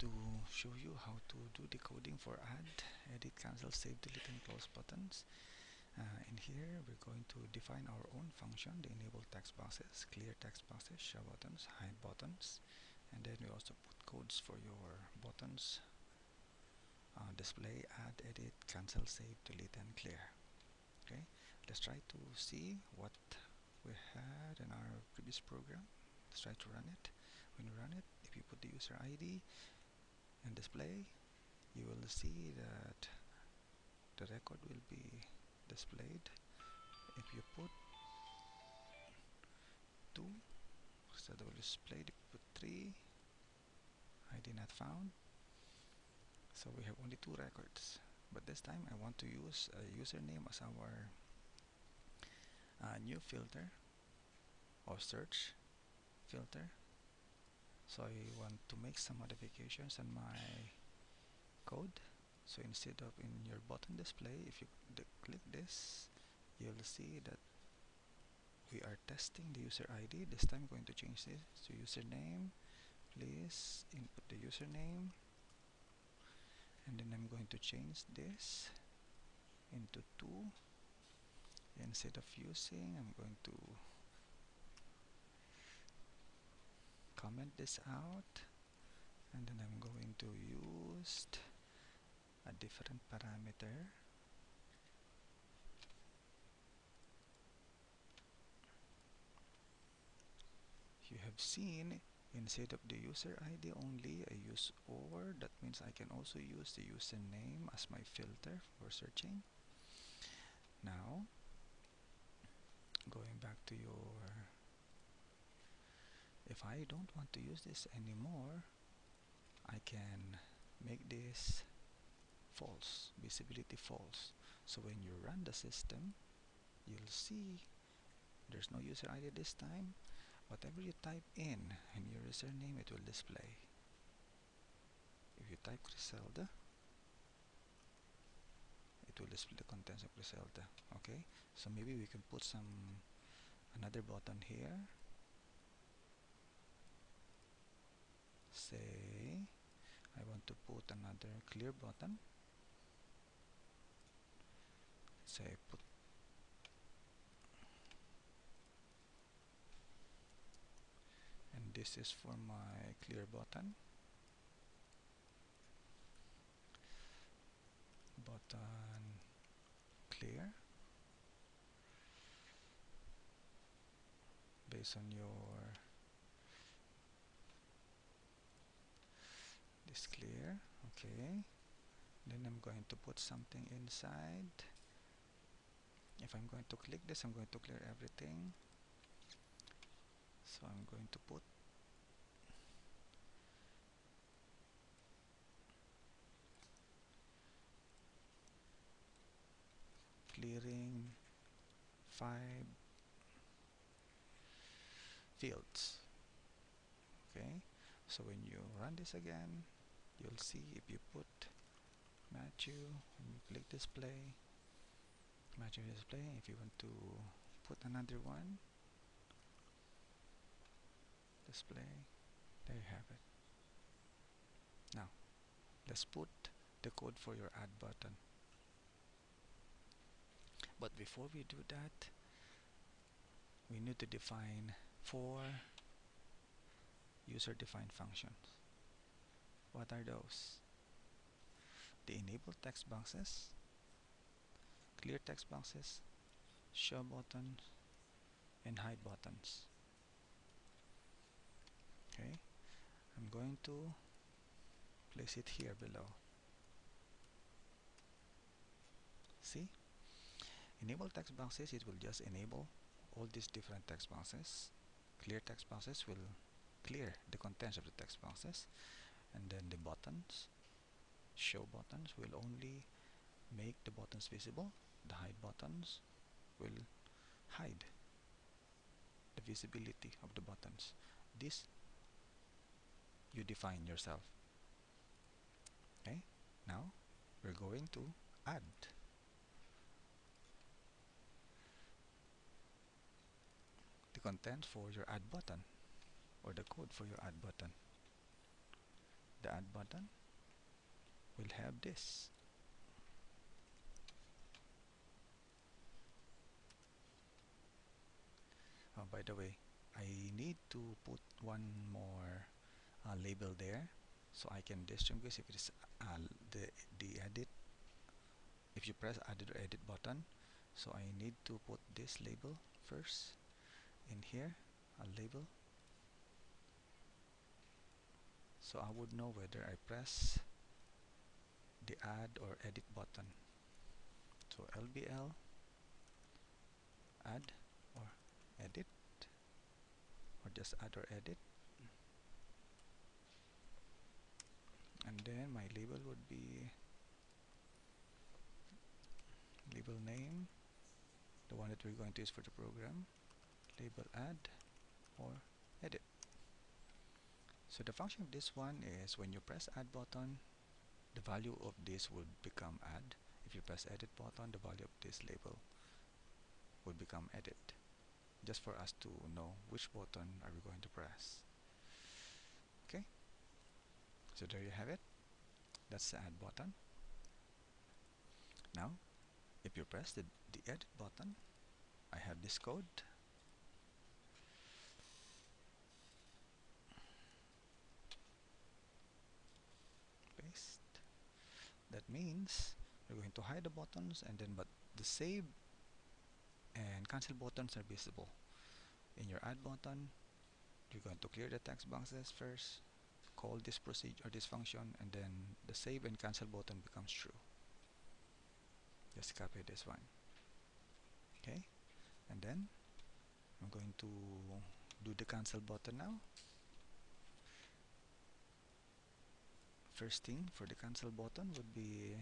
to show you how to do decoding for add, edit, cancel, save, delete and close buttons. Uh, in here we're going to define our own function, the enable text boxes, clear text boxes, show buttons, hide buttons and then we also put codes for your buttons, uh, display, add, edit, cancel, save, delete and clear. Okay, let's try to see what we had in our previous program. Let's try to run it. When you run it, if you put the user ID and display you will see that the record will be displayed. If you put 2 so will display you put 3 ID not found. So we have only two records. But this time I want to use a username as our uh, new filter or search filter so I want to make some modifications on my code. So instead of in your button display if you click this you'll see that we are testing the user ID this time I'm going to change this to username. Please input the username. And then I'm going to change this into 2 instead of using I'm going to comment this out and then I'm going to use a different parameter. You have seen instead of the user ID only I use OR. That means I can also use the username as my filter for searching. Now going back to your if I don't want to use this anymore I can make this false visibility false. So when you run the system you'll see there's no user ID this time. Whatever you type in in your username it will display. If you type Griselda it will display the contents of Griselda okay? So maybe we can put some another button here say I want to put another clear button. Say put and this is for my clear button. Button clear. Based on your is clear. Okay. Then I'm going to put something inside. If I'm going to click this I'm going to clear everything. So I'm going to put clearing five fields. Okay. So when you run this again you'll see if you put Matthew and you click display. Matthew display if you want to put another one display there you have it. Now let's put the code for your add button. But before we do that we need to define four user defined functions what are those? The enable text boxes, clear text boxes, show buttons, and hide buttons. Okay, I'm going to place it here below. See? Enable text boxes, it will just enable all these different text boxes. Clear text boxes will clear the contents of the text boxes and then the buttons show buttons will only make the buttons visible. The hide buttons will hide the visibility of the buttons. This you define yourself. Okay now we're going to add. The content for your add button or the code for your add button the add button. Will have this. Oh, by the way I need to put one more uh, label there so I can distinguish if it is uh, the, the edit if you press add or edit button so I need to put this label first. In here a label so I would know whether I press the add or edit button. So LBL add or edit or just add or edit. And then my label would be label name the one that we're going to use for the program label add or edit so the function of this one is when you press add button the value of this would become add. If you press edit button the value of this label would become edit. Just for us to know which button are we going to press. Okay? So there you have it. That's the add button. Now if you press the, the edit button I have this code that means we're going to hide the buttons and then but the save and cancel buttons are visible. In your add button you're going to clear the text boxes first call this procedure or this function and then the save and cancel button becomes true. Just copy this one. Okay? And then I'm going to do the cancel button now first thing for the cancel button would be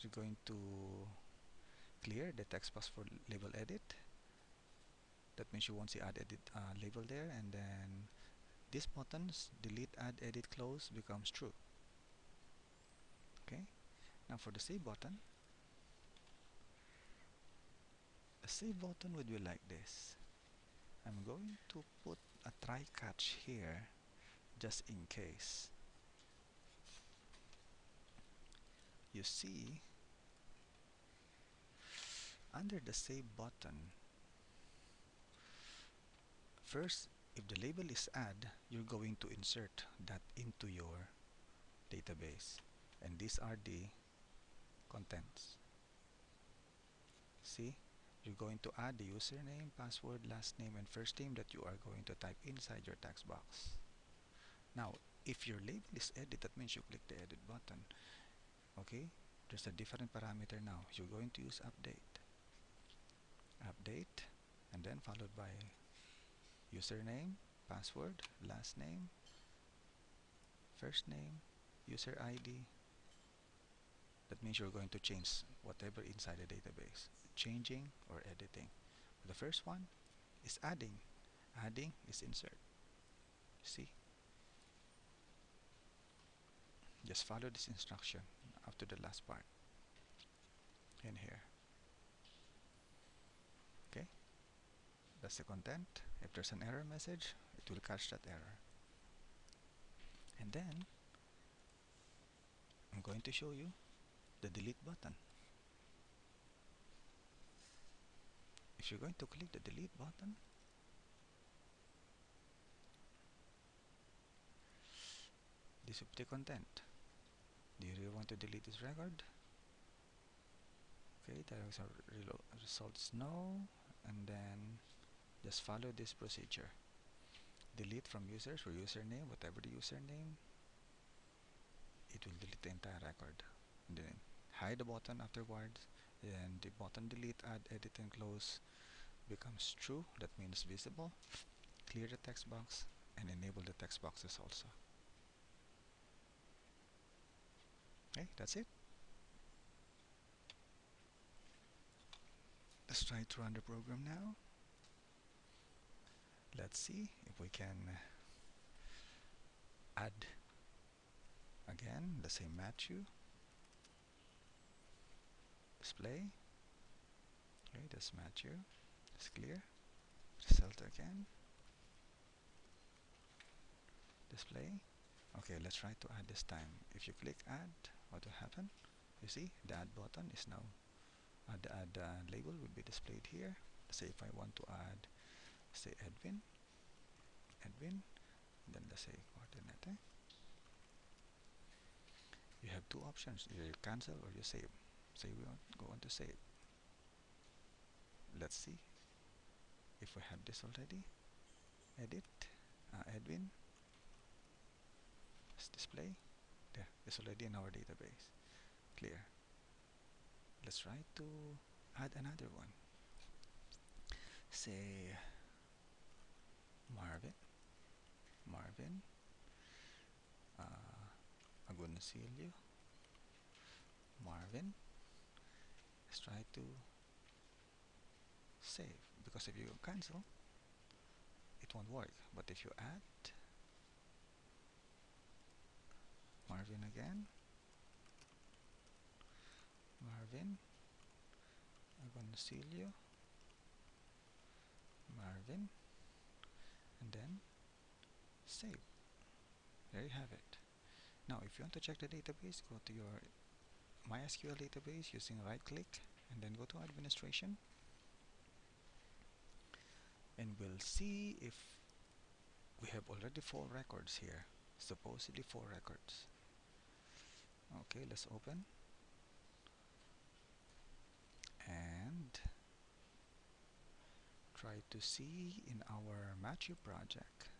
you're going to clear the text box for label edit. That means you won't see add edit uh, label there and then this buttons delete add edit close becomes true. Okay? Now for the save button the save button would be like this? I'm going to put a try catch here just in case. You see under the save button first if the label is add you're going to insert that into your database. And these are the contents. See you're going to add the username password last name and first name that you are going to type inside your text box. Now if your label is edit that means you click the edit button okay? There's a different parameter now. You're going to use update. Update and then followed by username password last name first name user ID that means you're going to change whatever inside the database changing or editing. The first one is adding. Adding is insert. See? Just follow this instruction to the last part. In here. Okay? That's the content if there's an error message it will catch that error. And then I'm going to show you the delete button if you're going to click the delete button this will be the content. Do you really want to delete this record? Okay there is the results no and then just follow this procedure. Delete from users for username whatever the username it will delete the entire record. And then hide the button afterwards then the button delete add edit and close becomes true that means visible clear the text box and enable the text boxes also. Okay that's it. Let's try to run the program now. Let's see if we can uh, add again the same Matthew. Display. Okay that's Matthew Clear. Result again. Display. Okay, let's try to add this time. If you click add, what will happen? You see, the add button is now, uh, the add uh, label will be displayed here. Say if I want to add, say Edwin, Edwin, then let's say coordinate. You have two options, either you cancel or you save. Say we want go on to save. Let's see if we have this already. Edit, uh, Edwin, let's display. There, it's already in our database. Clear. Let's try to add another one. Say Marvin, Marvin, uh, Agoncillo, Marvin. Let's try to save because if you cancel, it won't work. But if you add Marvin again, Marvin, Agoncillo, Marvin, and then save. There you have it. Now if you want to check the database, go to your MySQL database using right click and then go to administration and we'll see if we have already four records here supposedly four records. Okay let's open. And try to see in our Matthew project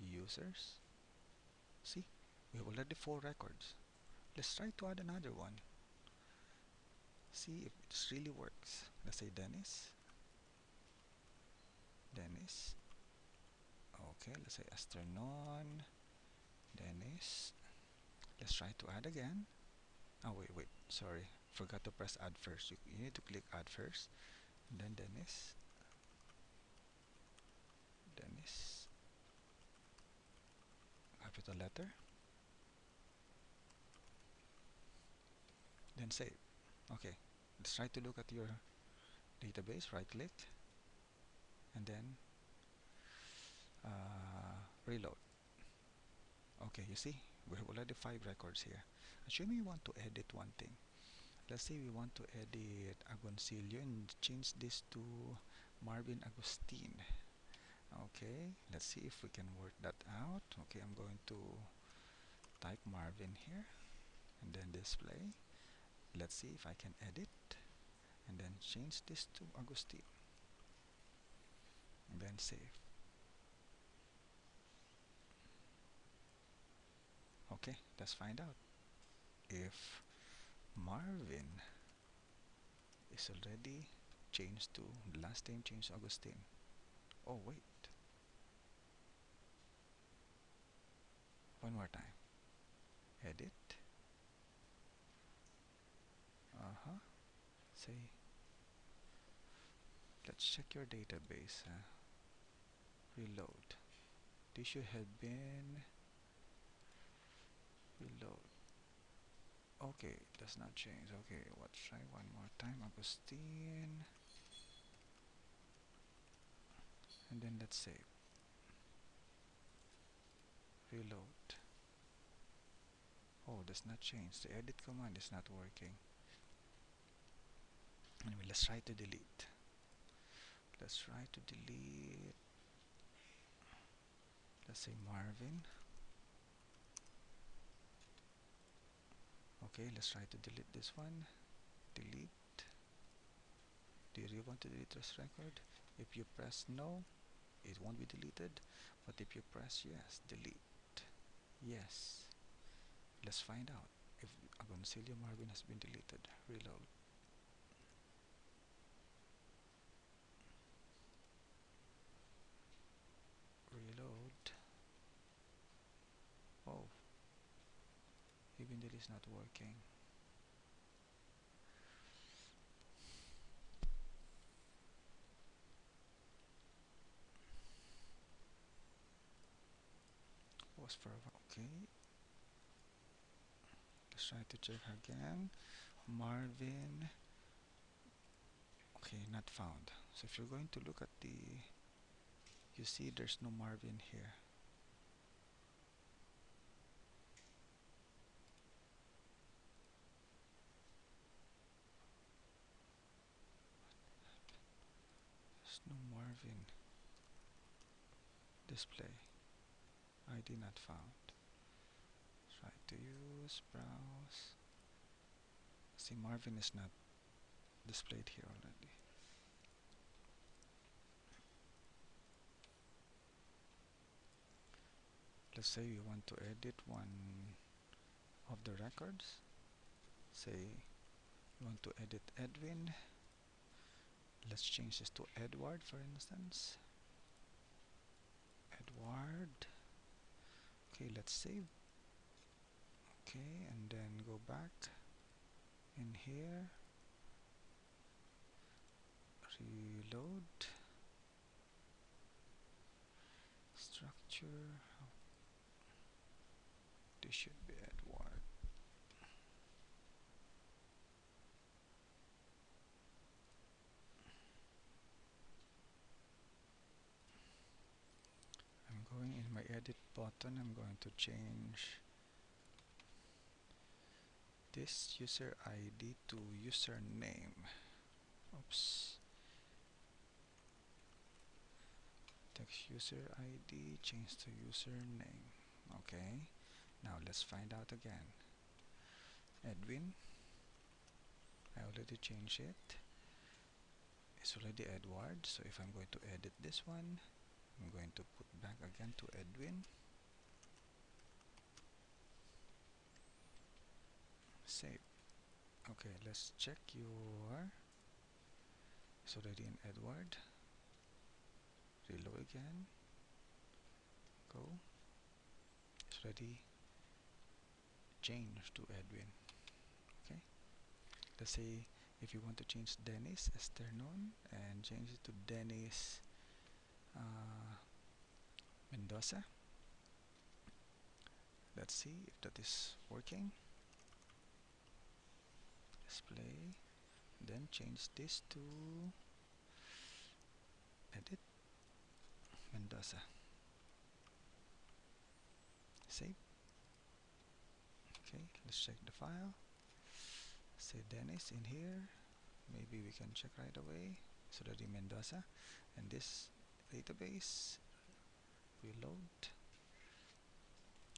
users. See we have already four records. Let's try to add another one. See if this really works. Let's say Dennis Dennis. Okay let's say Asternon Dennis. Let's try to add again. Oh wait wait. Sorry. Forgot to press add first. You, you need to click add first. And then Dennis. Dennis. Capital letter. Then save. Okay. Let's try to look at your database. Right click and then uh, reload. Okay you see we have already five records here. Assuming we want to edit one thing. Let's say we want to edit Agoncillo and change this to Marvin Agustin. Okay let's see if we can work that out. Okay I'm going to type Marvin here and then display. Let's see if I can edit and then change this to Agustin then save okay let's find out. If Marvin is already changed to last name changed Augustine. Oh wait. One more time. Edit. Uh-huh. Say let's check your database uh, reload. This should have been reload. Okay does not change. Okay let's try one more time Agustin and then let's save reload. Oh does not change. The edit command is not working. Anyway let's try to delete. Let's try to delete let's say Marvin. Okay let's try to delete this one. Delete. Do you want to delete this record? If you press no it won't be deleted. But if you press yes delete. Yes. Let's find out if Agoncillo Marvin has been deleted. Reload reload oh that is not working. Was for okay. Let's try to check again. Marvin. Okay not found. So if you're going to look at the you see there's no Marvin here no Marvin display ID not found. Try to use browse see Marvin is not displayed here already. Let's say you want to edit one of the records. Say you want to edit Edwin let's change this to Edward for instance. Edward. Okay let's save okay and then go back in here. Reload. Structure. This should be Edward I'm going in my edit button I'm going to change this user ID to username. Oops. Text user ID change to username. Okay now let's find out again. Edwin I already changed it. It's already Edward so if I'm going to edit this one I'm going to put back again to Edwin. Save. Okay let's check your it's already in Edward. Reload again. Go. It's ready. Change to Edwin. Okay. Let's say if you want to change Dennis Esternon and change it to Dennis uh, Mendoza. Let's see if that is working. Display then change this to edit. Mendoza. Save. Okay let's check the file. Say Dennis in here. Maybe we can check right away. So that the Mendoza. And this database. Reload.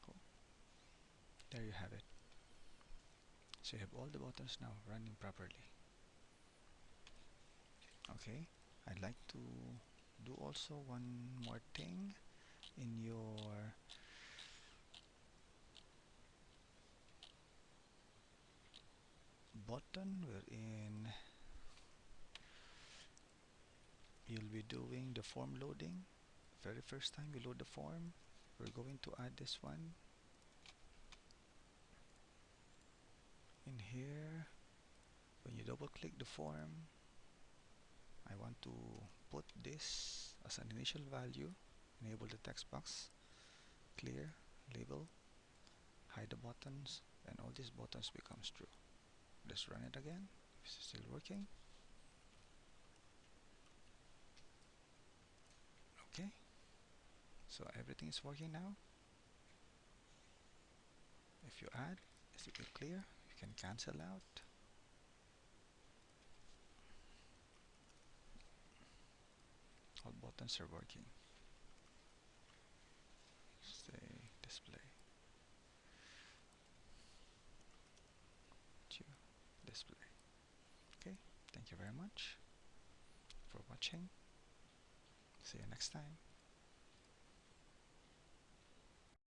Cool. there you have it. So you have all the buttons now running properly. Okay. I'd like to do also one more thing in your button wherein you'll be doing the form loading. Very first time you load the form we're going to add this one. In here when you double click the form I want to put this as an initial value. Enable the text box clear label hide the buttons and all these buttons becomes true. Let's run it again it's still working okay so everything is working now. If you add is it clear? You can cancel out. All buttons are working. Say display. Display. Okay thank you very much for watching. See you next time